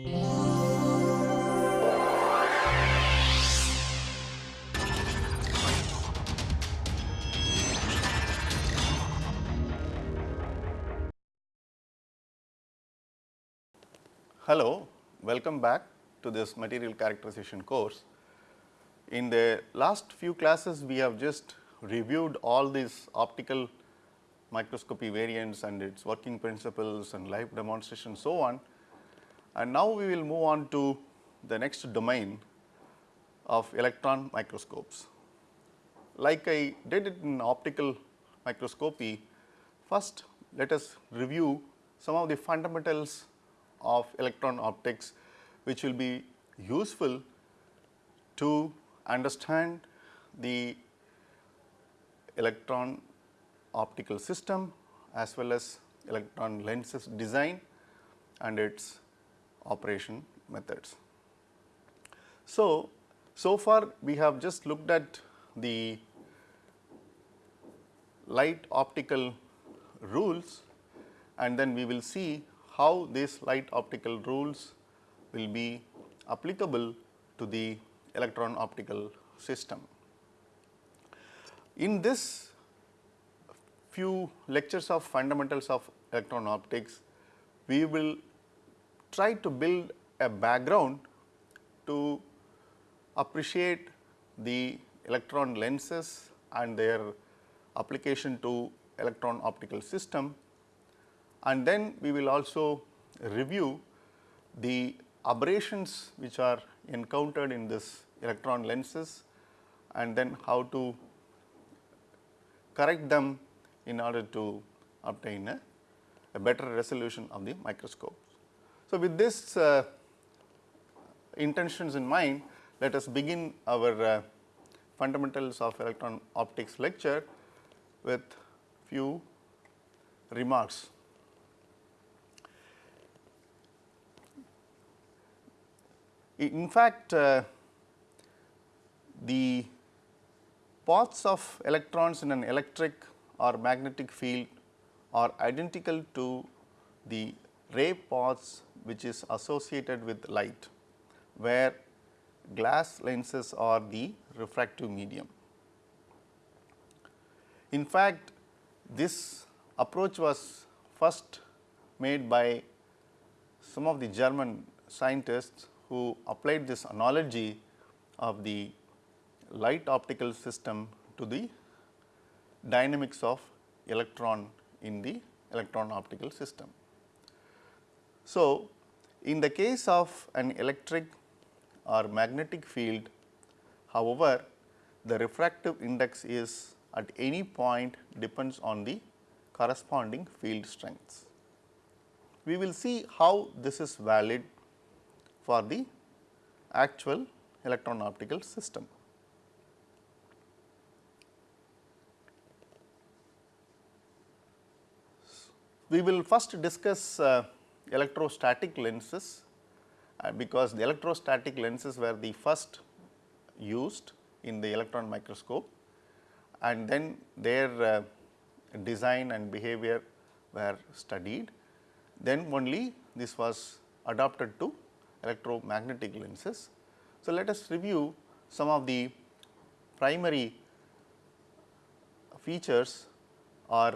Hello, welcome back to this material characterization course. In the last few classes, we have just reviewed all these optical microscopy variants and its working principles and live demonstration so on. And now we will move on to the next domain of electron microscopes. Like I did it in optical microscopy, first let us review some of the fundamentals of electron optics which will be useful to understand the electron optical system as well as electron lenses design and its operation methods. So, so far we have just looked at the light optical rules and then we will see how these light optical rules will be applicable to the electron optical system. In this few lectures of fundamentals of electron optics, we will try to build a background to appreciate the electron lenses and their application to electron optical system and then we will also review the aberrations which are encountered in this electron lenses and then how to correct them in order to obtain a, a better resolution of the microscope. So, with this uh, intentions in mind, let us begin our uh, fundamentals of electron optics lecture with few remarks. In fact, uh, the paths of electrons in an electric or magnetic field are identical to the ray paths which is associated with light, where glass lenses are the refractive medium. In fact, this approach was first made by some of the German scientists who applied this analogy of the light optical system to the dynamics of electron in the electron optical system. So, in the case of an electric or magnetic field, however, the refractive index is at any point depends on the corresponding field strengths. We will see how this is valid for the actual electron optical system. We will first discuss uh, electrostatic lenses uh, because the electrostatic lenses were the first used in the electron microscope and then their uh, design and behavior were studied. Then only this was adopted to electromagnetic lenses. So, let us review some of the primary features or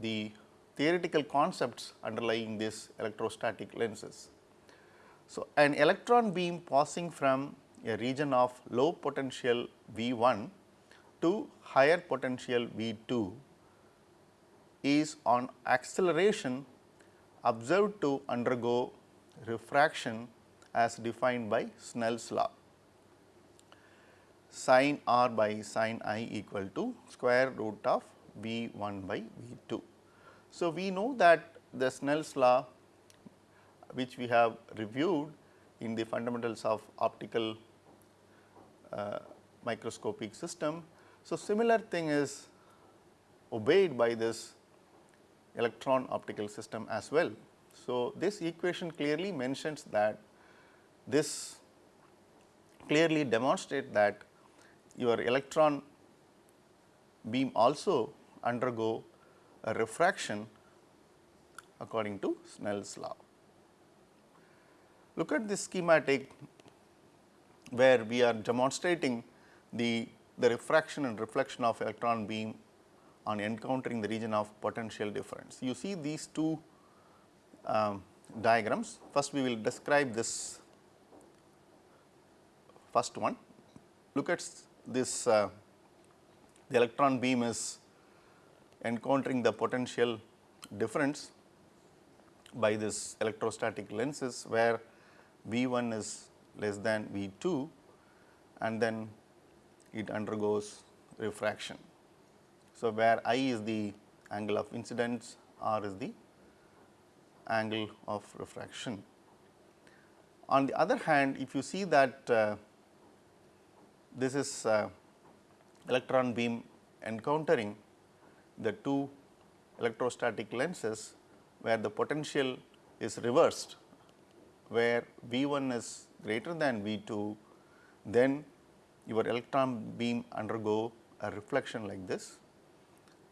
the theoretical concepts underlying these electrostatic lenses. So, an electron beam passing from a region of low potential V 1 to higher potential V 2 is on acceleration observed to undergo refraction as defined by Snell's law sin r by sin i equal to square root of V 1 by V 2. So, we know that the Snell's law which we have reviewed in the fundamentals of optical uh, microscopic system. So, similar thing is obeyed by this electron optical system as well. So, this equation clearly mentions that this clearly demonstrate that your electron beam also undergo a refraction according to Snell's law. Look at this schematic where we are demonstrating the, the refraction and reflection of electron beam on encountering the region of potential difference. You see these two um, diagrams. First we will describe this first one. Look at this uh, the electron beam is encountering the potential difference by this electrostatic lenses where V 1 is less than V 2 and then it undergoes refraction. So, where I is the angle of incidence, R is the angle of refraction. On the other hand, if you see that uh, this is uh, electron beam encountering the two electrostatic lenses where the potential is reversed, where V 1 is greater than V 2, then your electron beam undergo a reflection like this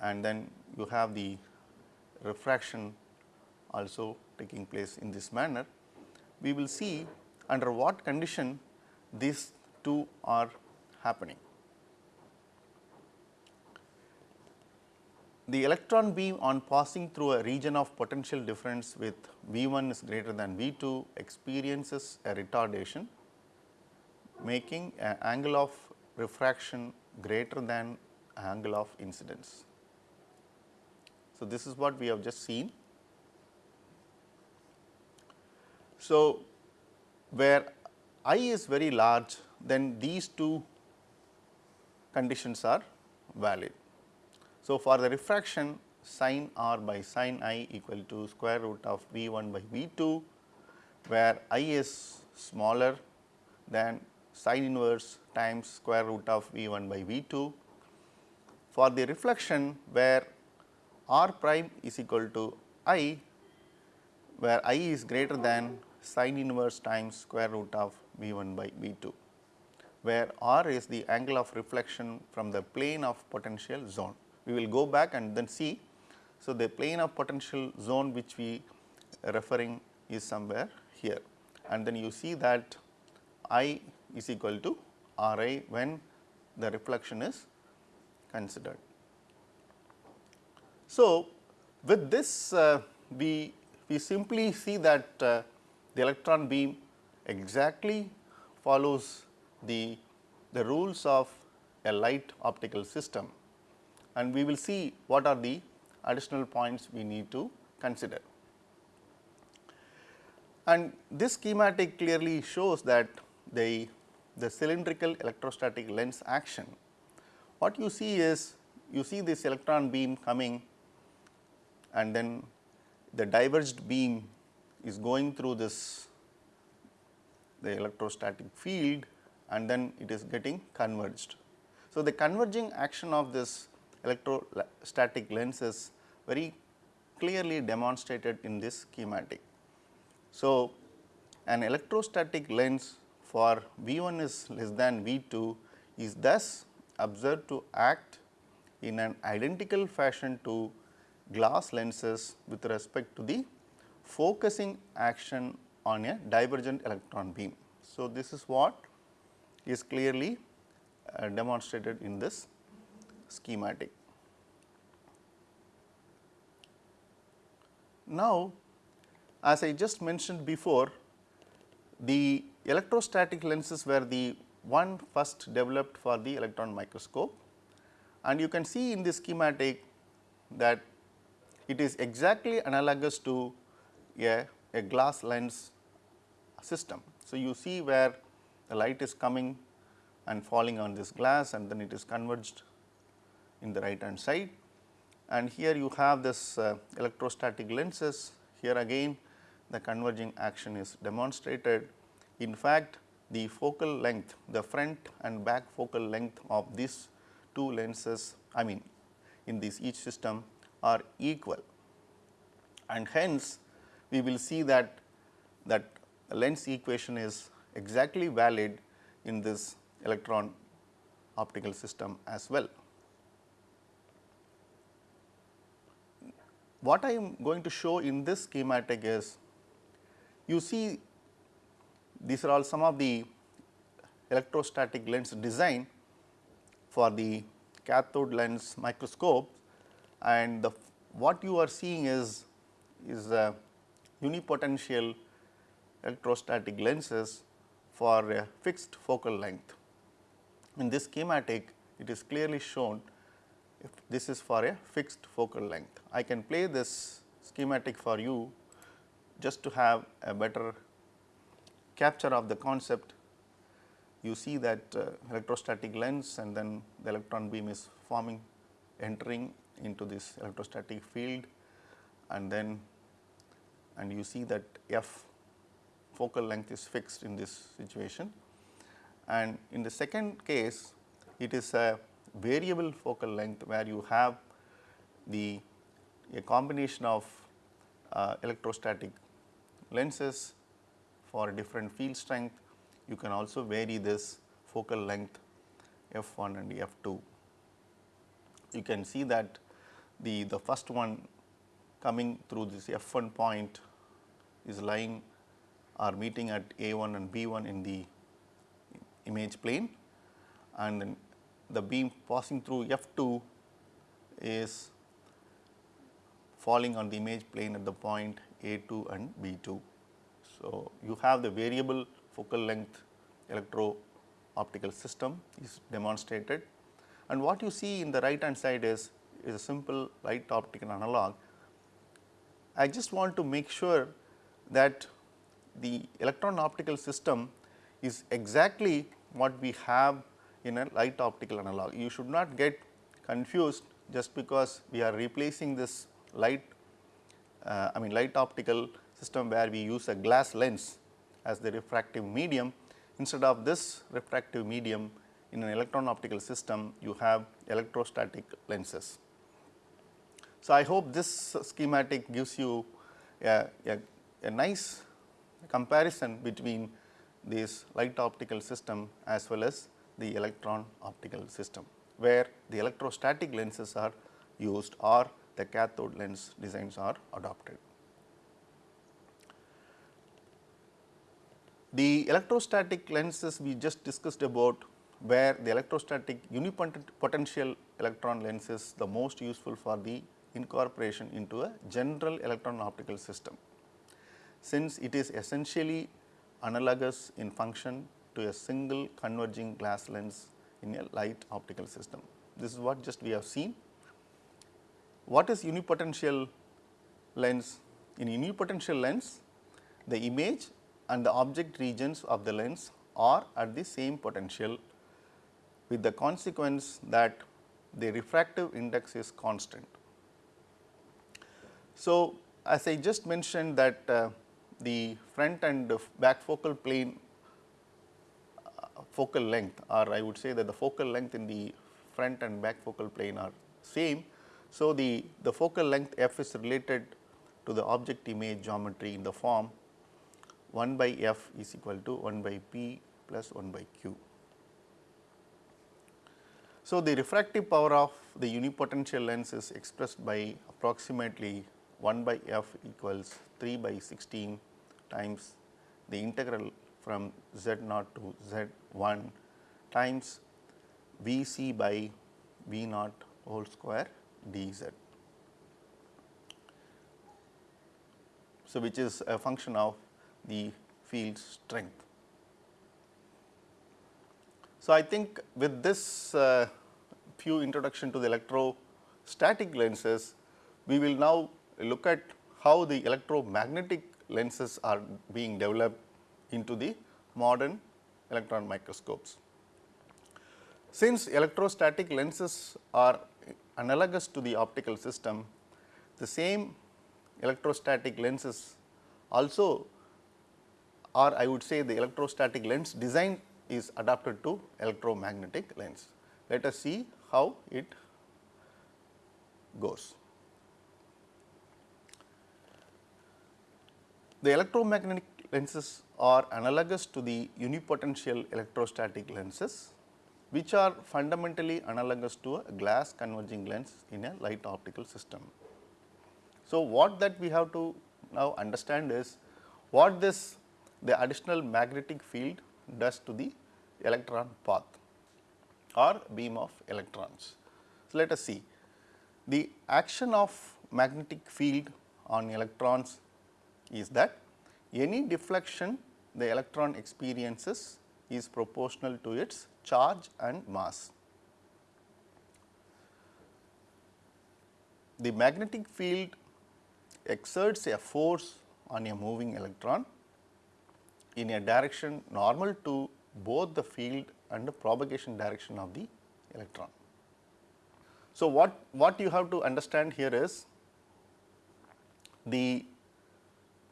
and then you have the refraction also taking place in this manner. We will see under what condition these two are happening. The electron beam on passing through a region of potential difference with V 1 is greater than V 2 experiences a retardation making an angle of refraction greater than angle of incidence. So, this is what we have just seen. So, where I is very large then these two conditions are valid. So, for the refraction sin r by sin i equal to square root of V 1 by V 2, where i is smaller than sin inverse times square root of V 1 by V 2. For the reflection where r prime is equal to i, where i is greater than sin inverse times square root of V 1 by V 2, where r is the angle of reflection from the plane of potential zone we will go back and then see. So, the plane of potential zone which we referring is somewhere here and then you see that I is equal to R i when the reflection is considered. So, with this uh, we, we simply see that uh, the electron beam exactly follows the, the rules of a light optical system and we will see what are the additional points we need to consider. And this schematic clearly shows that the, the cylindrical electrostatic lens action, what you see is you see this electron beam coming and then the diverged beam is going through this the electrostatic field and then it is getting converged. So, the converging action of this electrostatic lens is very clearly demonstrated in this schematic. So, an electrostatic lens for V 1 is less than V 2 is thus observed to act in an identical fashion to glass lenses with respect to the focusing action on a divergent electron beam. So, this is what is clearly uh, demonstrated in this schematic. Now, as I just mentioned before, the electrostatic lenses were the one first developed for the electron microscope and you can see in this schematic that it is exactly analogous to a, a glass lens system. So, you see where the light is coming and falling on this glass and then it is converged in the right hand side and here you have this uh, electrostatic lenses here again the converging action is demonstrated. In fact, the focal length the front and back focal length of these two lenses I mean in this each system are equal and hence we will see that that lens equation is exactly valid in this electron optical system as well. What I am going to show in this schematic is you see these are all some of the electrostatic lens design for the cathode lens microscope and the what you are seeing is is a unipotential electrostatic lenses for a fixed focal length. In this schematic it is clearly shown if this is for a fixed focal length. I can play this schematic for you just to have a better capture of the concept. You see that uh, electrostatic lens and then the electron beam is forming entering into this electrostatic field and then and you see that f focal length is fixed in this situation. And in the second case it is a variable focal length where you have the a combination of uh, electrostatic lenses for different field strength. You can also vary this focal length f 1 and f 2. You can see that the, the first one coming through this f 1 point is lying or meeting at a 1 and b 1 in the image plane and the beam passing through f 2 is falling on the image plane at the point a 2 and b 2. So, you have the variable focal length electro optical system is demonstrated and what you see in the right hand side is is a simple light optical analog. I just want to make sure that the electron optical system is exactly what we have in a light optical analog. You should not get confused just because we are replacing this light uh, I mean light optical system where we use a glass lens as the refractive medium instead of this refractive medium in an electron optical system you have electrostatic lenses. So, I hope this schematic gives you a, a, a nice comparison between this light optical system as well as the electron optical system, where the electrostatic lenses are used or the cathode lens designs are adopted. The electrostatic lenses we just discussed about where the electrostatic unipotential electron lens is the most useful for the incorporation into a general electron optical system. Since it is essentially analogous in function to a single converging glass lens in a light optical system. This is what just we have seen. What is unipotential lens? In unipotential lens, the image and the object regions of the lens are at the same potential with the consequence that the refractive index is constant. So, as I just mentioned that uh, the front and back focal plane focal length or I would say that the focal length in the front and back focal plane are same. So, the, the focal length f is related to the object image geometry in the form 1 by f is equal to 1 by p plus 1 by q. So, the refractive power of the unipotential lens is expressed by approximately 1 by f equals 3 by 16 times the integral from z naught to z 1 times V c by V naught whole square d z. So, which is a function of the field strength. So, I think with this uh, few introduction to the electrostatic lenses, we will now look at how the electromagnetic lenses are being developed into the modern electron microscopes. Since electrostatic lenses are analogous to the optical system, the same electrostatic lenses also or I would say the electrostatic lens design is adapted to electromagnetic lens. Let us see how it goes. The electromagnetic lenses are analogous to the unipotential electrostatic lenses, which are fundamentally analogous to a glass converging lens in a light optical system. So, what that we have to now understand is what this the additional magnetic field does to the electron path or beam of electrons. So, let us see the action of magnetic field on electrons is that any deflection the electron experiences is proportional to its charge and mass. The magnetic field exerts a force on a moving electron in a direction normal to both the field and the propagation direction of the electron. So, what, what you have to understand here is the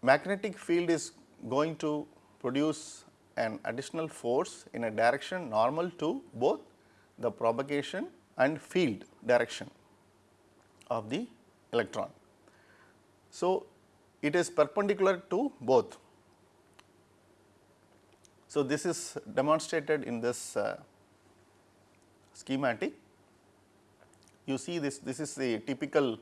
magnetic field is going to produce an additional force in a direction normal to both the propagation and field direction of the electron. So, it is perpendicular to both. So, this is demonstrated in this uh, schematic. You see this, this is the typical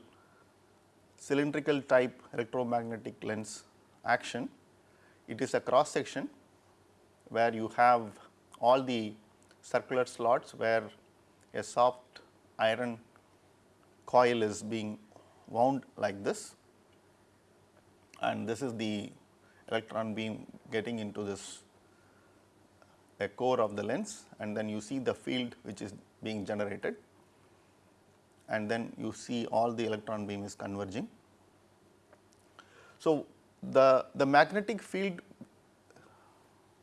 cylindrical type electromagnetic lens action. It is a cross section where you have all the circular slots where a soft iron coil is being wound like this. And this is the electron beam getting into this the core of the lens. And then you see the field which is being generated. And then you see all the electron beam is converging. So, the, the magnetic field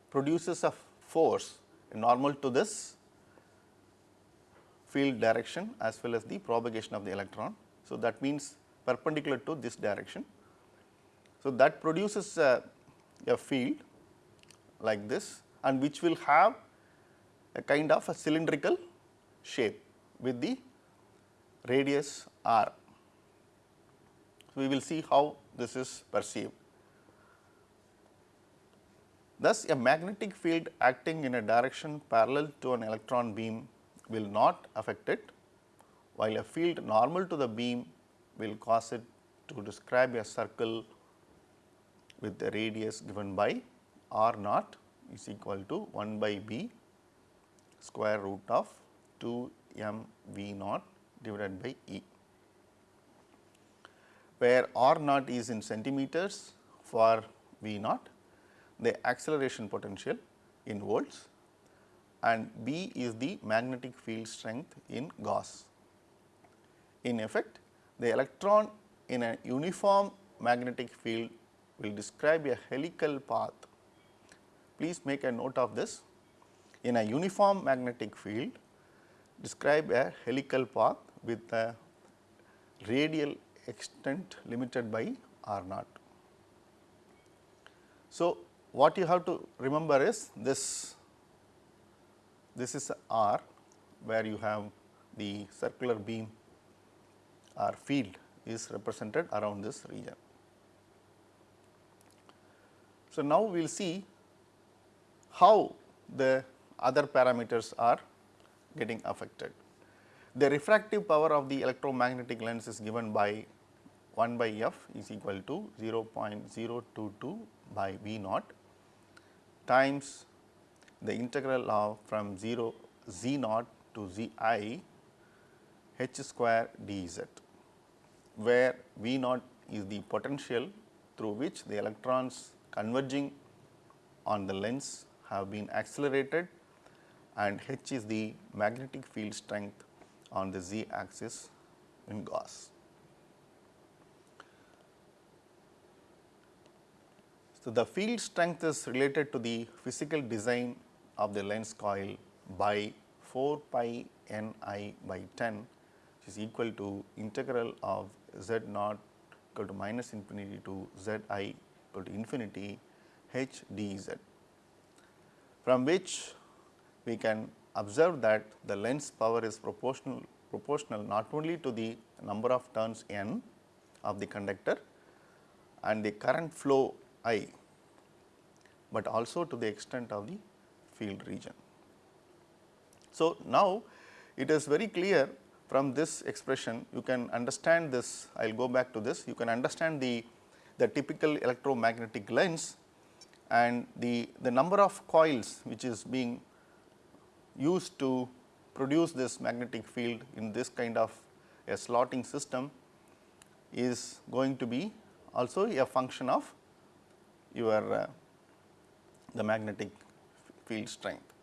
produces a force normal to this field direction as well as the propagation of the electron. So, that means perpendicular to this direction. So, that produces a, a field like this and which will have a kind of a cylindrical shape with the radius r. So, we will see how this is perceived. Thus, a magnetic field acting in a direction parallel to an electron beam will not affect it, while a field normal to the beam will cause it to describe a circle with the radius given by r naught is equal to 1 by b square root of 2 m v naught divided by e, where r naught is in centimeters for v naught, the acceleration potential in volts and B is the magnetic field strength in Gauss. In effect, the electron in a uniform magnetic field will describe a helical path. Please make a note of this. In a uniform magnetic field, describe a helical path with a radial extent limited by r naught. So, what you have to remember is this, this is r where you have the circular beam or field is represented around this region. So, now we will see how the other parameters are getting affected. The refractive power of the electromagnetic lens is given by 1 by f is equal to 0.022 by v naught times the integral of from 0 z naught to z i h square d z, where v naught is the potential through which the electrons converging on the lens have been accelerated and h is the magnetic field strength on the z axis in Gauss. So, the field strength is related to the physical design of the lens coil by 4 pi n i by 10 which is equal to integral of z naught equal to minus infinity to z i equal to infinity h d z, from which we can observe that the lens power is proportional proportional not only to the number of turns n of the conductor and the current flow I, but also to the extent of the field region. So, now it is very clear from this expression you can understand this I will go back to this you can understand the the typical electromagnetic lens and the, the number of coils which is being used to produce this magnetic field in this kind of a slotting system is going to be also a function of your uh, the magnetic field strength.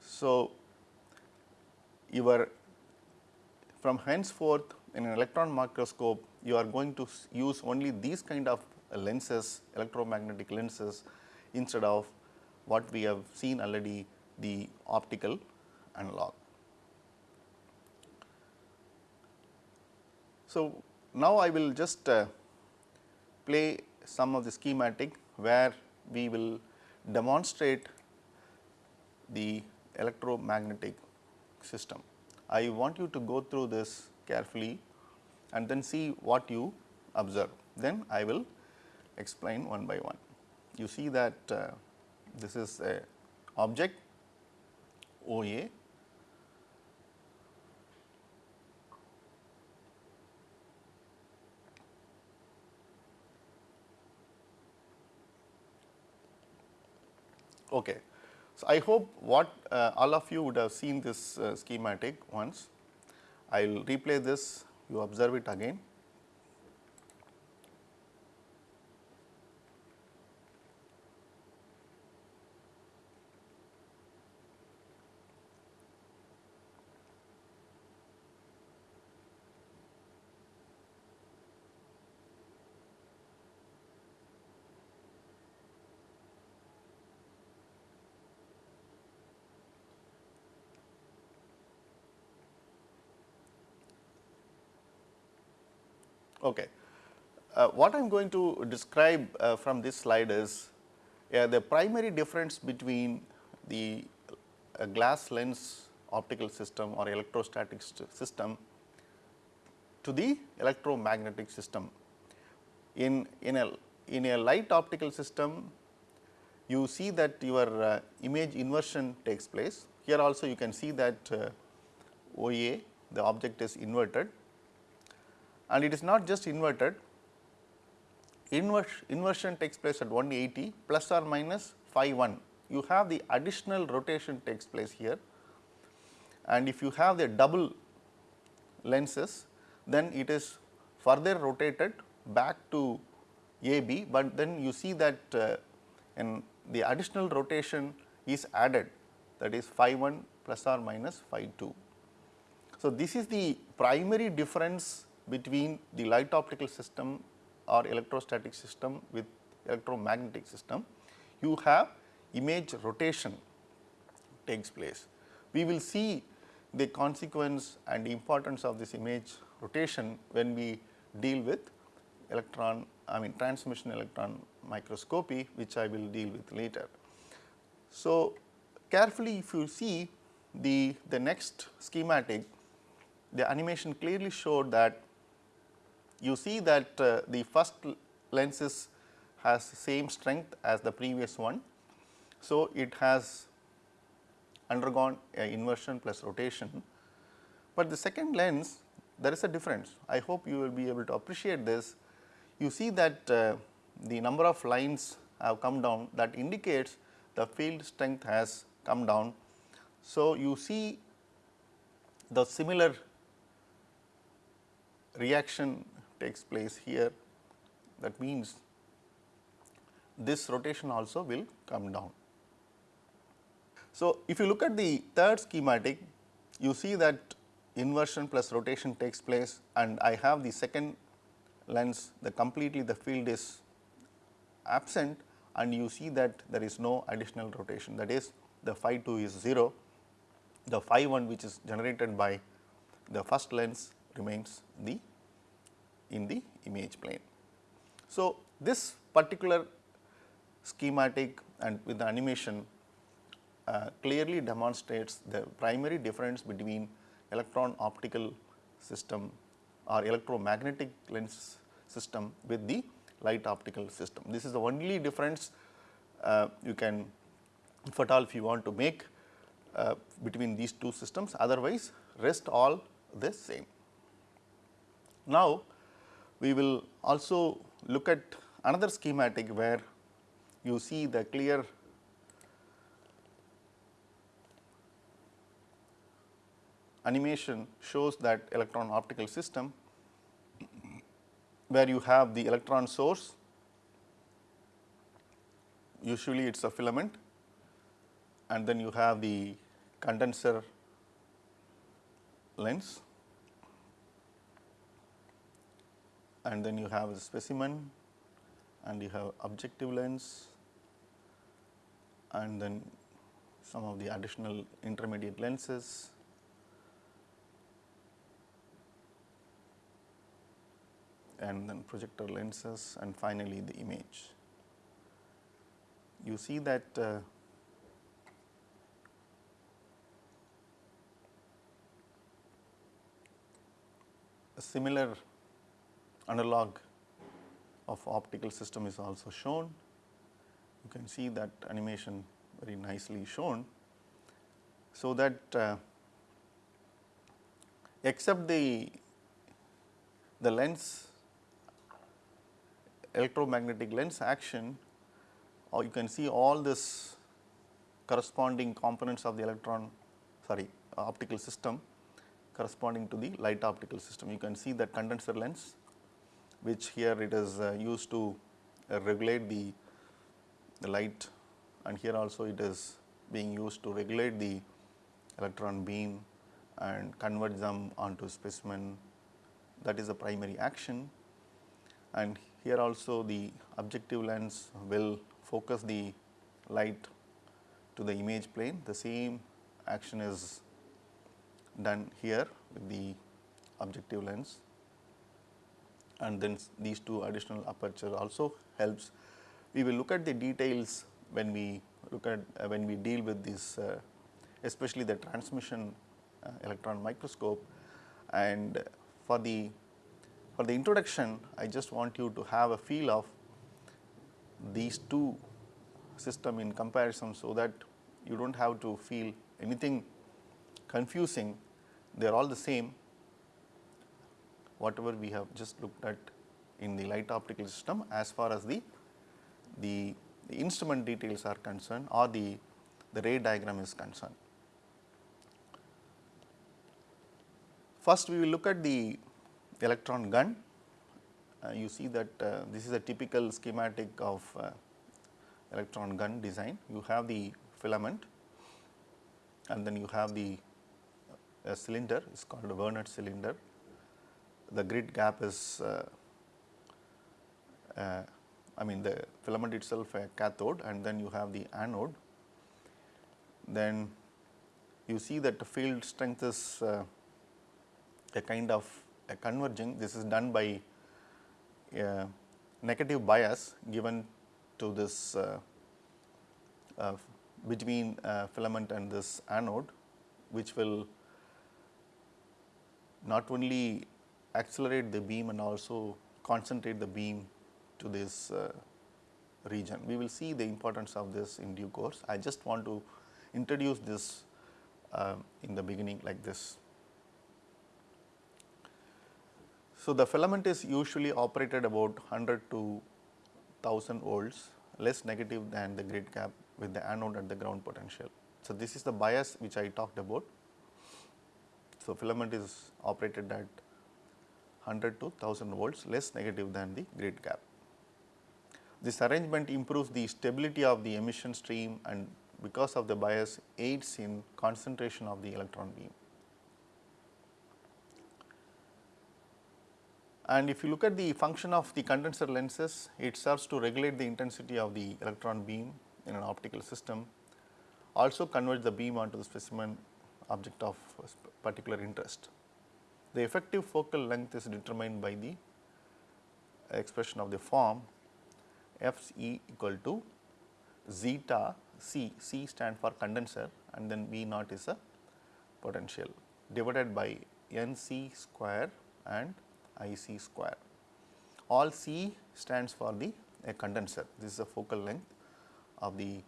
So, your from henceforth in an electron microscope you are going to use only these kind of lenses electromagnetic lenses instead of what we have seen already the optical analog. So, now I will just uh, play some of the schematic where we will demonstrate the electromagnetic system. I want you to go through this carefully and then see what you observe. Then I will explain one by one. You see that uh, this is a object OA Okay. So, I hope what uh, all of you would have seen this uh, schematic once. I will replay this, you observe it again. Okay. Uh, what I am going to describe uh, from this slide is uh, the primary difference between the uh, glass lens optical system or electrostatic system to the electromagnetic system. In, in, a, in a light optical system, you see that your uh, image inversion takes place. Here also you can see that uh, OA, the object is inverted and it is not just inverted, inversion takes place at 180 plus or minus phi 1. You have the additional rotation takes place here and if you have the double lenses then it is further rotated back to AB, but then you see that uh, in the additional rotation is added that is phi 1 plus or minus phi 2. So, this is the primary difference between the light optical system or electrostatic system with electromagnetic system, you have image rotation takes place. We will see the consequence and importance of this image rotation when we deal with electron I mean transmission electron microscopy which I will deal with later. So, carefully if you see the, the next schematic the animation clearly showed that you see that uh, the first lenses has same strength as the previous one. So, it has undergone inversion plus rotation, but the second lens there is a difference. I hope you will be able to appreciate this. You see that uh, the number of lines have come down that indicates the field strength has come down. So, you see the similar reaction takes place here that means this rotation also will come down. So, if you look at the third schematic you see that inversion plus rotation takes place and I have the second lens the completely the field is absent and you see that there is no additional rotation that is the phi 2 is 0, the phi 1 which is generated by the first lens remains the in the image plane. So, this particular schematic and with the animation uh, clearly demonstrates the primary difference between electron optical system or electromagnetic lens system with the light optical system. This is the only difference uh, you can if at all if you want to make uh, between these two systems otherwise rest all the same. Now, we will also look at another schematic where you see the clear animation shows that electron optical system where you have the electron source. Usually it is a filament and then you have the condenser lens and then you have the specimen and you have objective lens and then some of the additional intermediate lenses and then projector lenses and finally the image. You see that uh, a similar analog of optical system is also shown. You can see that animation very nicely shown. So, that uh, except the the lens electromagnetic lens action or you can see all this corresponding components of the electron sorry optical system corresponding to the light optical system. You can see that condenser lens which here it is uh, used to uh, regulate the, the light. And here also it is being used to regulate the electron beam and convert them onto specimen. That is the primary action. And here also the objective lens will focus the light to the image plane. The same action is done here with the objective lens and then these two additional aperture also helps. We will look at the details when we look at uh, when we deal with this uh, especially the transmission uh, electron microscope. And for the for the introduction, I just want you to have a feel of these two system in comparison, so that you do not have to feel anything confusing, they are all the same whatever we have just looked at in the light optical system as far as the, the, the instrument details are concerned or the, the ray diagram is concerned. First we will look at the electron gun. Uh, you see that uh, this is a typical schematic of uh, electron gun design. You have the filament and then you have the uh, cylinder it is called a Wehnelt cylinder. The grid cap is uh, uh, I mean the filament itself a cathode and then you have the anode. Then you see that the field strength is a kind of a converging this is done by a negative bias given to this uh, uh, between uh, filament and this anode which will not only accelerate the beam and also concentrate the beam to this uh, region. We will see the importance of this in due course. I just want to introduce this uh, in the beginning like this. So, the filament is usually operated about 100 to 1000 volts less negative than the grid cap with the anode at the ground potential. So, this is the bias which I talked about. So, filament is operated at 100 to 1000 volts less negative than the grid cap. This arrangement improves the stability of the emission stream and because of the bias aids in concentration of the electron beam. And if you look at the function of the condenser lenses, it serves to regulate the intensity of the electron beam in an optical system, also convert the beam onto the specimen object of particular interest. The effective focal length is determined by the expression of the form F E equal to zeta C, C stand for condenser and then V naught is a potential divided by N C square and I c square. All C stands for the a condenser. This is the focal length of the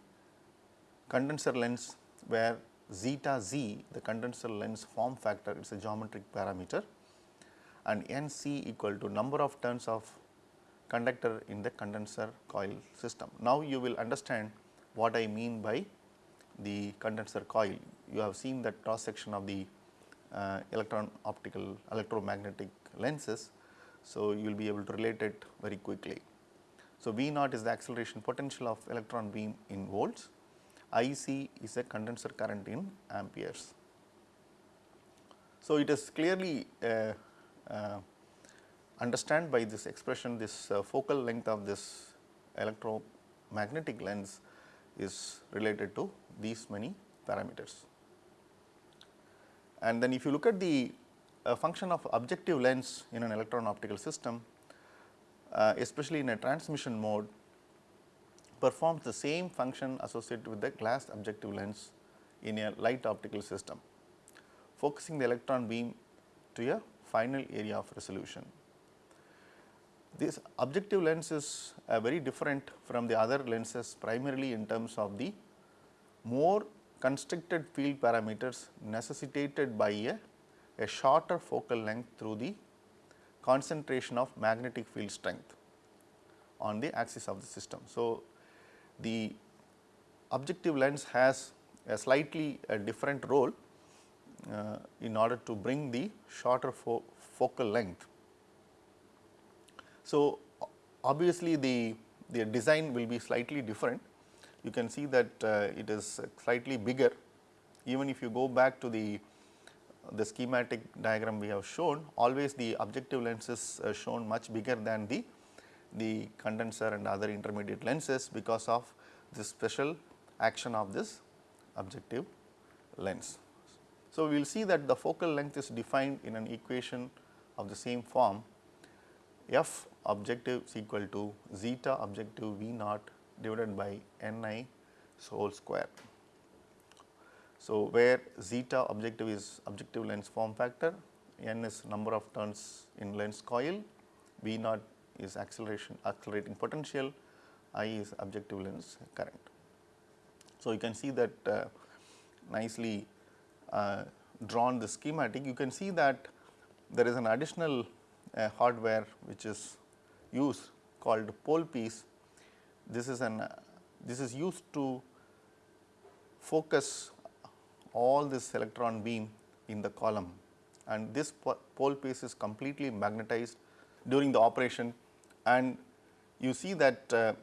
condenser lens where zeta z the condenser lens form factor it is a geometric parameter and n c equal to number of turns of conductor in the condenser coil system. Now, you will understand what I mean by the condenser coil. You have seen that cross section of the uh, electron optical electromagnetic lenses. So, you will be able to relate it very quickly. So, V naught is the acceleration potential of electron beam in volts, IC is a condenser current in amperes. So, it is clearly uh, uh, understand by this expression this uh, focal length of this electromagnetic lens is related to these many parameters. And then if you look at the uh, function of objective lens in an electron optical system, uh, especially in a transmission mode performs the same function associated with the glass objective lens in a light optical system, focusing the electron beam to a final area of resolution. This objective lens is uh, very different from the other lenses primarily in terms of the more constricted field parameters necessitated by a, a shorter focal length through the concentration of magnetic field strength on the axis of the system. So, the objective lens has a slightly a different role uh, in order to bring the shorter fo focal length so, obviously the, the design will be slightly different. You can see that uh, it is slightly bigger even if you go back to the, the schematic diagram we have shown always the objective lens is uh, shown much bigger than the, the condenser and other intermediate lenses because of this special action of this objective lens. So, we will see that the focal length is defined in an equation of the same form f objective is equal to zeta objective V naught divided by n i whole square. So, where zeta objective is objective lens form factor, n is number of turns in lens coil, V naught is acceleration accelerating potential, I is objective lens current. So, you can see that uh, nicely uh, drawn the schematic, you can see that there is an additional uh, hardware which is used called pole piece. This is an this is used to focus all this electron beam in the column and this pole piece is completely magnetized during the operation and you see that uh,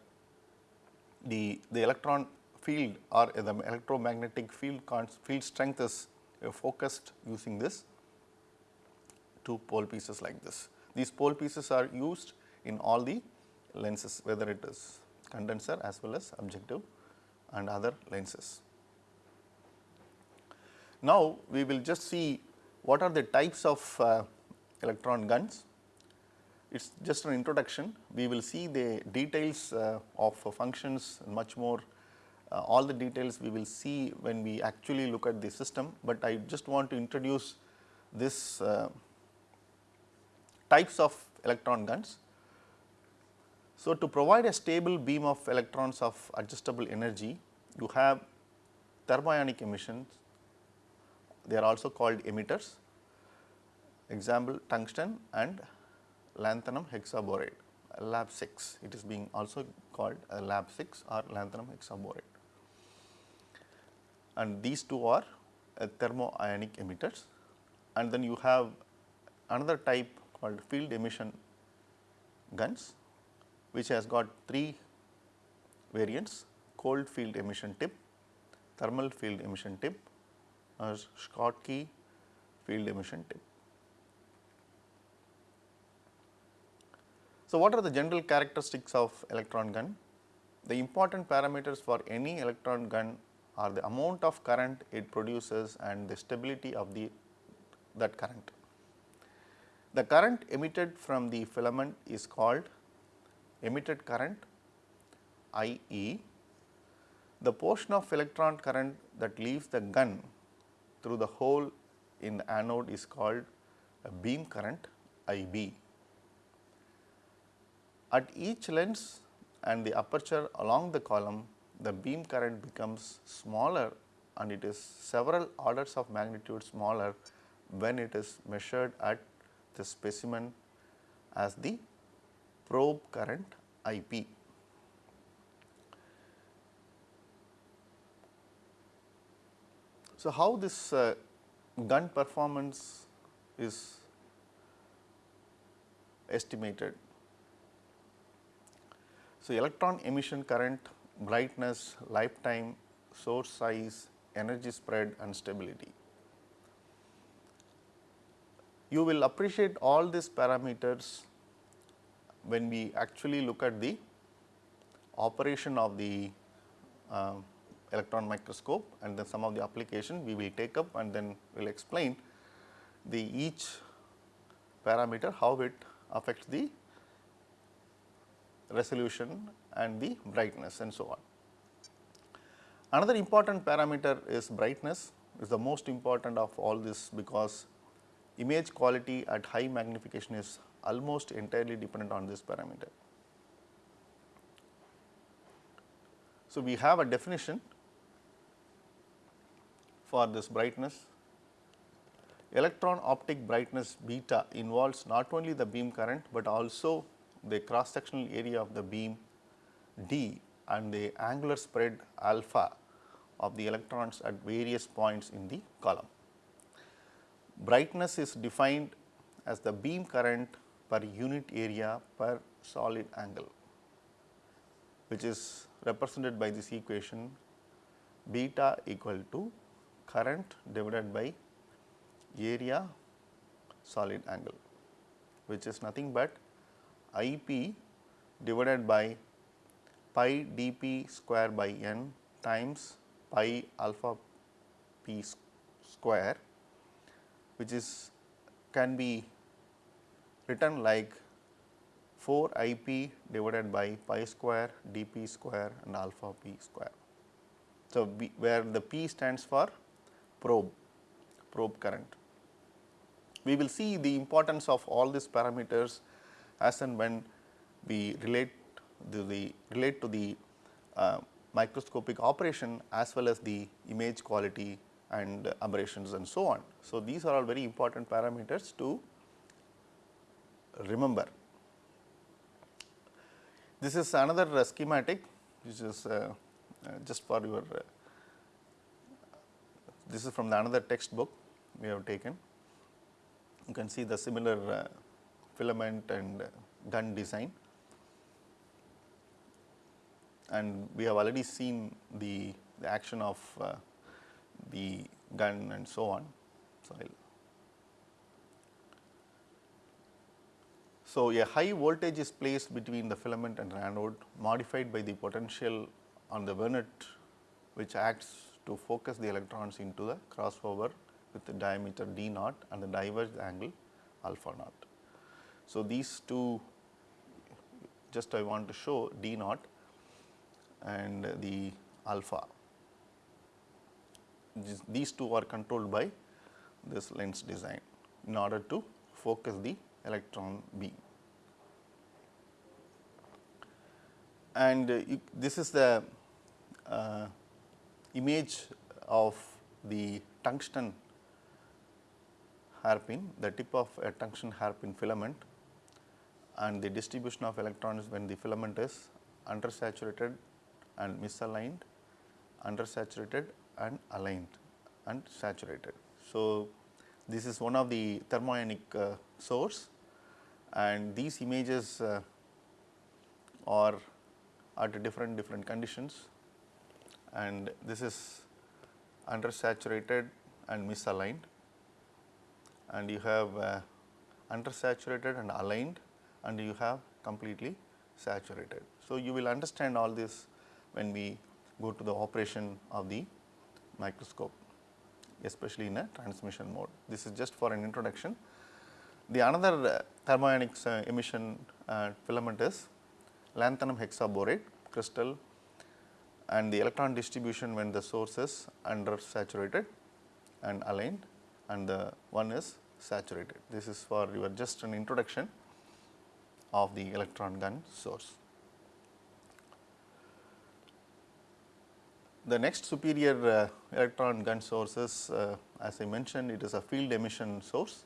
the, the electron field or the electromagnetic field field strength is uh, focused using this two pole pieces like this. These pole pieces are used in all the lenses whether it is condenser as well as objective and other lenses. Now, we will just see what are the types of uh, electron guns. It is just an introduction. We will see the details uh, of functions much more uh, all the details we will see when we actually look at the system, but I just want to introduce this uh, types of electron guns. So, to provide a stable beam of electrons of adjustable energy, you have thermionic emissions, they are also called emitters, example tungsten and lanthanum hexaboride, lab 6, it is being also called lab 6 or lanthanum hexaboride. And these two are uh, thermoionic emitters and then you have another type called field emission guns which has got three variants cold field emission tip, thermal field emission tip or Schottky field emission tip. So, what are the general characteristics of electron gun? The important parameters for any electron gun are the amount of current it produces and the stability of the that current. The current emitted from the filament is called emitted current I e. The portion of electron current that leaves the gun through the hole in the anode is called a beam current I b. At each lens and the aperture along the column, the beam current becomes smaller and it is several orders of magnitude smaller when it is measured at the specimen as the probe current IP. So, how this uh, gun performance is estimated? So, electron emission current, brightness, lifetime, source size, energy spread and stability. You will appreciate all these parameters when we actually look at the operation of the uh, electron microscope and then some of the application we will take up and then we will explain the each parameter how it affects the resolution and the brightness and so on. Another important parameter is brightness is the most important of all this because image quality at high magnification is almost entirely dependent on this parameter. So, we have a definition for this brightness. Electron optic brightness beta involves not only the beam current, but also the cross sectional area of the beam d and the angular spread alpha of the electrons at various points in the column. Brightness is defined as the beam current per unit area per solid angle, which is represented by this equation beta equal to current divided by area solid angle, which is nothing but I p divided by pi d p square by n times pi alpha p square which is can be written like 4 I p divided by pi square d p square and alpha p square. So, B, where the p stands for probe, probe current. We will see the importance of all these parameters as and when we relate the, the relate to the uh, microscopic operation as well as the image quality and aberrations and so on. So, these are all very important parameters to remember. This is another uh, schematic which is uh, uh, just for your uh, this is from the another textbook we have taken. You can see the similar uh, filament and gun design and we have already seen the, the action of uh, the gun and so on. So, so, a high voltage is placed between the filament and anode modified by the potential on the Wehnelt which acts to focus the electrons into the crossover with the diameter d naught and the diverge angle alpha naught. So, these two just I want to show d naught and the alpha. These two are controlled by this lens design in order to focus the electron beam. And uh, you, this is the uh, image of the tungsten hairpin, the tip of a tungsten hairpin filament and the distribution of electrons when the filament is undersaturated and misaligned, undersaturated and aligned and saturated. So, this is one of the thermionic uh, source and these images uh, are at different different conditions and this is undersaturated and misaligned and you have uh, undersaturated and aligned and you have completely saturated. So, you will understand all this when we go to the operation of the microscope especially in a transmission mode. This is just for an introduction. The another uh, thermionic uh, emission uh, filament is lanthanum hexaboride crystal and the electron distribution when the source is under saturated and aligned and the one is saturated. This is for your just an introduction of the electron gun source. The next superior uh, electron gun source is uh, as I mentioned it is a field emission source.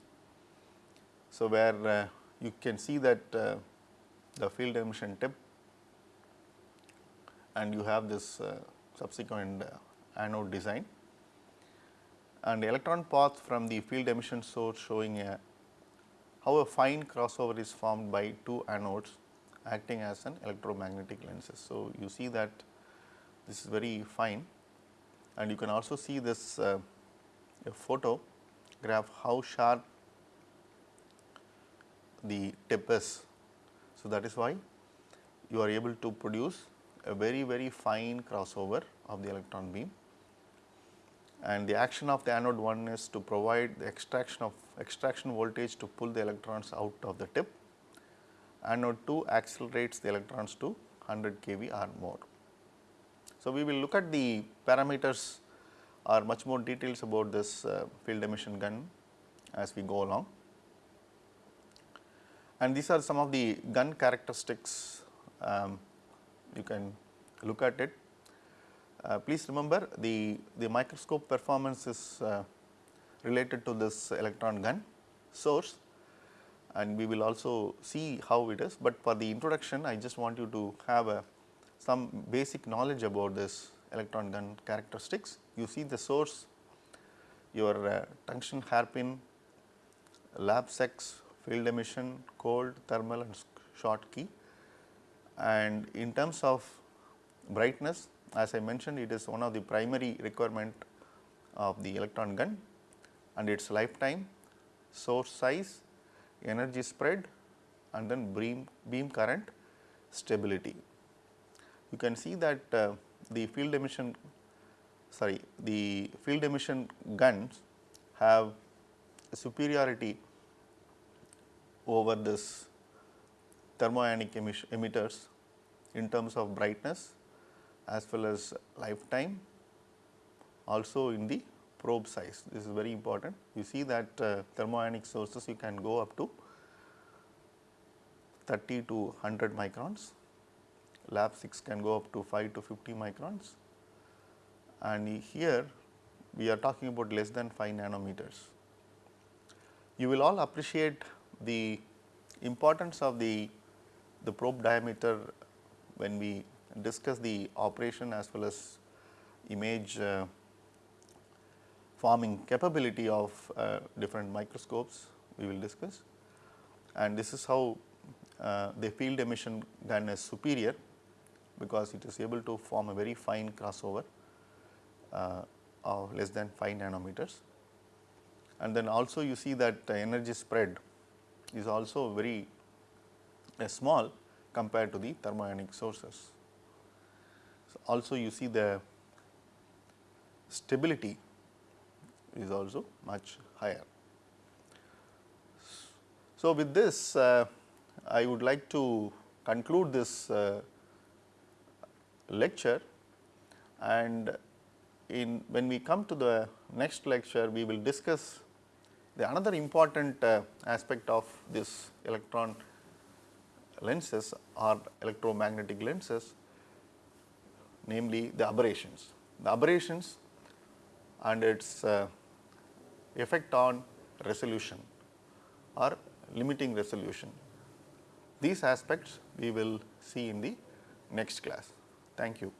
So, where uh, you can see that uh, the field emission tip and you have this uh, subsequent uh, anode design and electron path from the field emission source showing a how a fine crossover is formed by two anodes acting as an electromagnetic lenses. So, you see that this is very fine and you can also see this uh, photograph how sharp the tip is. So, that is why you are able to produce a very very fine crossover of the electron beam and the action of the anode 1 is to provide the extraction of extraction voltage to pull the electrons out of the tip. Anode 2 accelerates the electrons to 100 kV or more. So, we will look at the parameters or much more details about this uh, field emission gun as we go along. And these are some of the gun characteristics um, you can look at it uh, please remember the, the microscope performance is uh, related to this electron gun source and we will also see how it is, but for the introduction I just want you to have a some basic knowledge about this electron gun characteristics. You see the source, your uh, tungsten hairpin, lab 6, field emission, cold, thermal and Schottky and in terms of brightness as I mentioned it is one of the primary requirement of the electron gun and its lifetime, source size, energy spread and then beam, beam current stability. You can see that uh, the field emission sorry the field emission guns have superiority over this thermoionic emitters in terms of brightness as well as lifetime also in the probe size. This is very important. You see that uh, thermoionic sources you can go up to 30 to 100 microns, lab 6 can go up to 5 to 50 microns and here we are talking about less than 5 nanometers. You will all appreciate the importance of the, the probe diameter when we discuss the operation as well as image uh, forming capability of uh, different microscopes we will discuss and this is how uh, the field emission gun is superior because it is able to form a very fine crossover uh, of less than 5 nanometers. And then also you see that energy spread is also very uh, small compared to the thermionic sources also you see the stability is also much higher. So, with this uh, I would like to conclude this uh, lecture and in when we come to the next lecture we will discuss the another important uh, aspect of this electron lenses or electromagnetic lenses namely the aberrations. The aberrations and its uh, effect on resolution or limiting resolution. These aspects we will see in the next class. Thank you.